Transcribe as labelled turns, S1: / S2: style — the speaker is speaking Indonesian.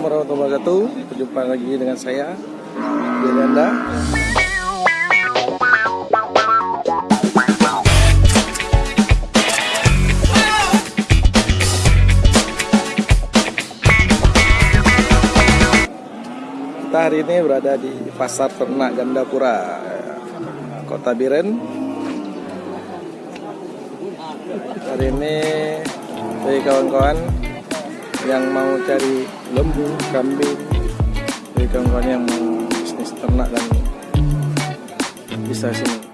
S1: Assalamualaikum warahmatullahi wabarakatuh. Berjumpa lagi dengan saya, Yolanda. Kita hari ini berada di Pasar Ternak Gandapura, Kota Biren. Hari ini bagi kawan-kawan yang mau cari lembu, kambing, bagi kawan-kawan yang mau bisnis ternak dan bisa sini.